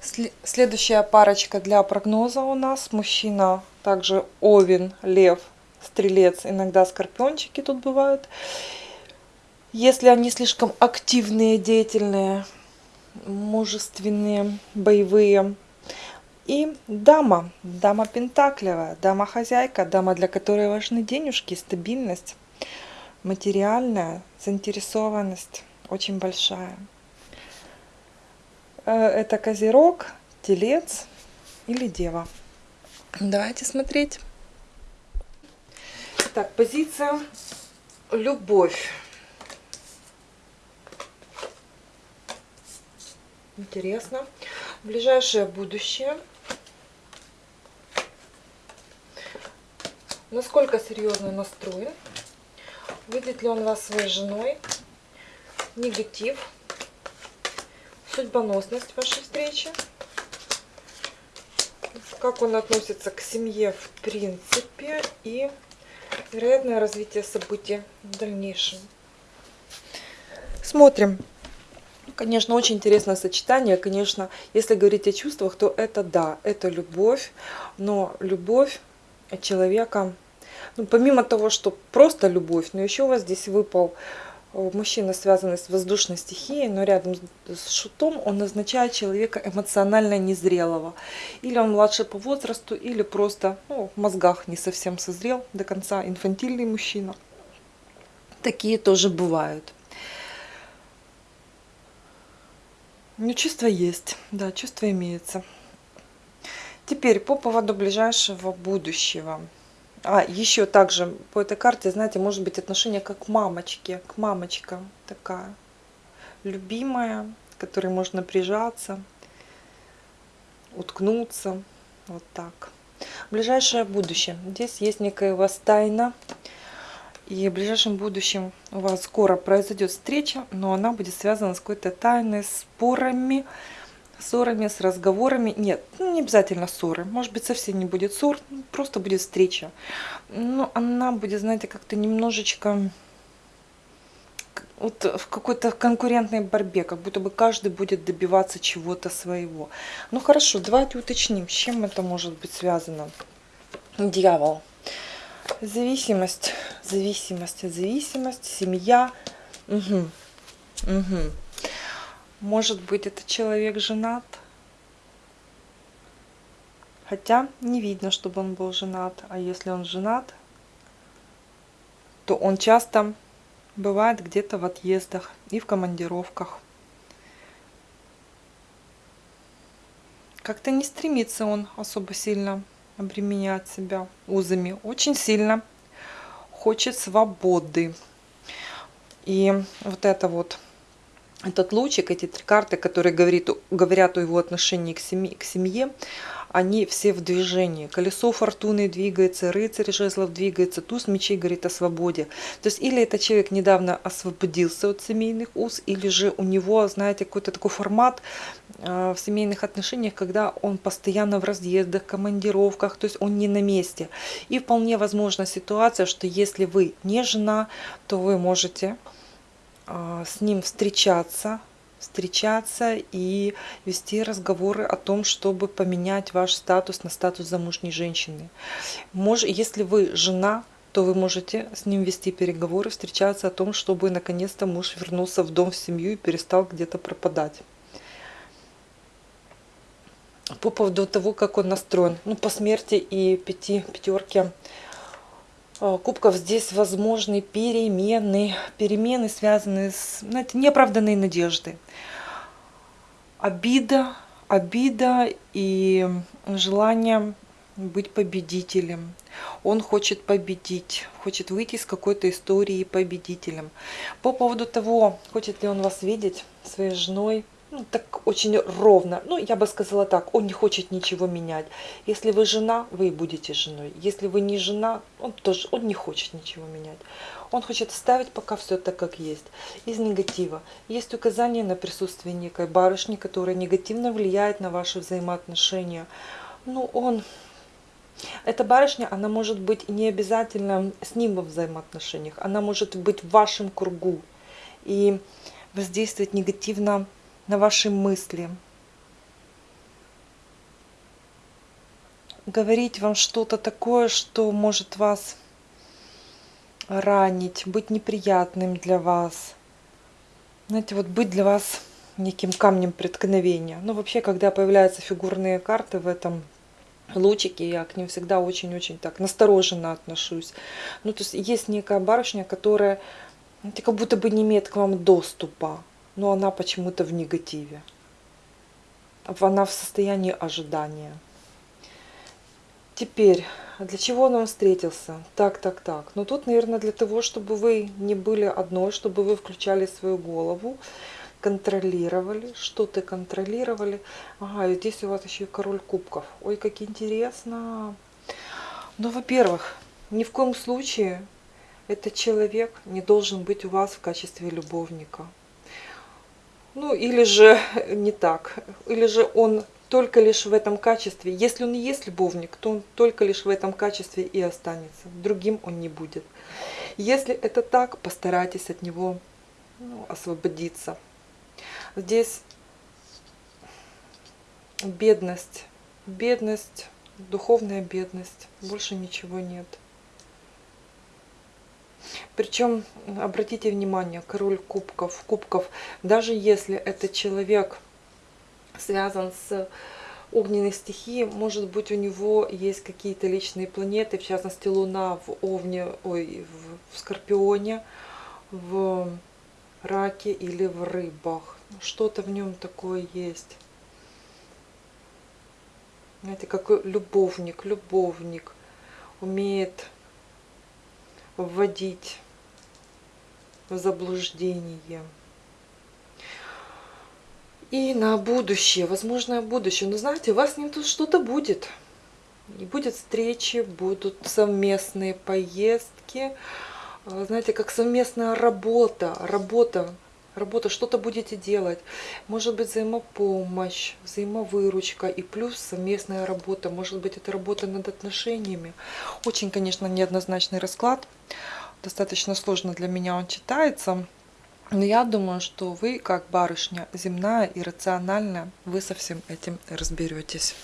Следующая парочка для прогноза у нас. Мужчина также Овен, Лев, Стрелец, иногда Скорпиончики тут бывают. Если они слишком активные, деятельные, мужественные, боевые. И дама, дама Пентаклевая, дама-хозяйка, дама, для которой важны денежки, стабильность, материальная заинтересованность очень большая. Э, это Козерог, Телец или Дева. Давайте смотреть. Так, позиция любовь. Интересно. Ближайшее будущее. Насколько серьезно настроен? Видит ли он вас своей женой? Негатив судьбоносность вашей встречи, как он относится к семье в принципе и вероятное развитие событий в дальнейшем. Смотрим. Конечно, очень интересное сочетание. Конечно, если говорить о чувствах, то это да, это любовь. Но любовь человека, ну, помимо того, что просто любовь, но еще у вас здесь выпал мужчина, связанный с воздушной стихией, но рядом с шутом он означает человека эмоционально незрелого. Или он младше по возрасту, или просто ну, в мозгах не совсем созрел до конца, инфантильный мужчина. Такие тоже бывают. Ну, чувство есть, да, чувство имеется. Теперь по поводу ближайшего будущего. А, еще также по этой карте, знаете, может быть отношение как к мамочке, к мамочка такая любимая, к которой можно прижаться, уткнуться, вот так. Ближайшее будущее. Здесь есть некая у вас тайна, и в ближайшем будущем у вас скоро произойдет встреча, но она будет связана с какой-то тайной, спорами, ссорами, с разговорами. Нет, ну, не обязательно ссоры. Может быть, совсем не будет ссор, просто будет встреча. Но она будет, знаете, как-то немножечко вот в какой-то конкурентной борьбе, как будто бы каждый будет добиваться чего-то своего. Ну хорошо, давайте уточним, с чем это может быть связано. Дьявол. Зависимость, зависимость, зависимость, семья. Угу. Угу. Может быть, этот человек женат? Хотя не видно, чтобы он был женат. А если он женат, то он часто бывает где-то в отъездах и в командировках. Как-то не стремится он особо сильно обременять себя узами. Очень сильно хочет свободы. И вот это вот этот лучик, эти три карты, которые говорит, говорят о его отношении к семье, к семье, они все в движении. Колесо фортуны двигается, рыцарь жезлов двигается, туз мечей говорит о свободе. То есть или этот человек недавно освободился от семейных уз, или же у него, знаете, какой-то такой формат э, в семейных отношениях, когда он постоянно в разъездах, командировках, то есть он не на месте. И вполне возможна ситуация, что если вы не жена, то вы можете с ним встречаться, встречаться и вести разговоры о том, чтобы поменять ваш статус на статус замужней женщины. Мож, если вы жена, то вы можете с ним вести переговоры, встречаться о том, чтобы наконец-то муж вернулся в дом, в семью и перестал где-то пропадать. По поводу того, как он настроен. Ну, по смерти и пяти, пятерки кубков здесь возможны перемены. Перемены, связанные с знаете, неоправданной надеждой. Обида, обида и желание быть победителем. Он хочет победить, хочет выйти из какой-то истории победителем. По поводу того, хочет ли он вас видеть своей женой, ну, так очень ровно. Ну, я бы сказала так, он не хочет ничего менять. Если вы жена, вы и будете женой. Если вы не жена, он тоже он не хочет ничего менять. Он хочет оставить пока все так, как есть. Из негатива. Есть указание на присутствие некой барышни, которая негативно влияет на ваши взаимоотношения. Ну, он... Эта барышня, она может быть не обязательно с ним во взаимоотношениях. Она может быть в вашем кругу. И воздействовать негативно на ваши мысли. говорить вам что-то такое, что может вас ранить, быть неприятным для вас. Знаете, вот быть для вас неким камнем преткновения. Ну, вообще, когда появляются фигурные карты в этом лучике, я к ним всегда очень-очень так настороженно отношусь. Ну, то есть есть некая барышня, которая знаете, как будто бы не имеет к вам доступа, но она почему-то в негативе. Она в состоянии ожидания. Теперь, для чего он вам встретился? Так, так, так. Ну тут, наверное, для того, чтобы вы не были одной, чтобы вы включали свою голову, контролировали, что ты контролировали. Ага, и здесь у вас еще и король кубков. Ой, как интересно. Ну, во-первых, ни в коем случае этот человек не должен быть у вас в качестве любовника. Ну, или же не так. Или же он только лишь в этом качестве. Если он и есть любовник, то он только лишь в этом качестве и останется. Другим он не будет. Если это так, постарайтесь от него ну, освободиться. Здесь бедность, бедность, духовная бедность, больше ничего нет. Причем, обратите внимание, король кубков, кубков, даже если этот человек связан с огненной стихией, может быть, у него есть какие-то личные планеты, в частности, Луна в Овне, ой, в Скорпионе, в Раке или в Рыбах. Что-то в нем такое есть. Знаете, как любовник, любовник умеет вводить в заблуждение. И на будущее, возможное будущее. Но знаете, у вас с ним тут что-то будет. И будет встречи, будут совместные поездки. Знаете, как совместная работа, работа, работа, что-то будете делать. Может быть взаимопомощь, взаимовыручка и плюс совместная работа. Может быть это работа над отношениями. Очень, конечно, неоднозначный расклад. Достаточно сложно для меня он читается. Но я думаю, что вы, как барышня земная и рациональная, вы со всем этим разберетесь.